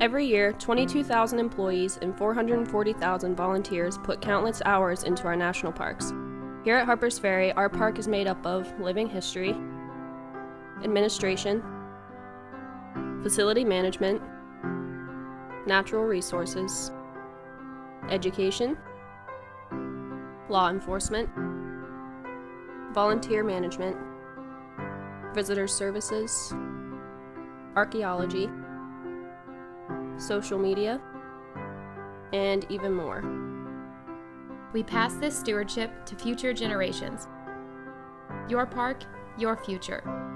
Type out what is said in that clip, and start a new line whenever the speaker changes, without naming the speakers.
Every year, 22,000 employees and 440,000 volunteers put countless hours into our national parks. Here at Harpers Ferry, our park is made up of living history, administration, facility management, natural resources, education, law enforcement, volunteer management, visitor services, archaeology, social media, and even more.
We pass this stewardship to future generations. Your park, your future.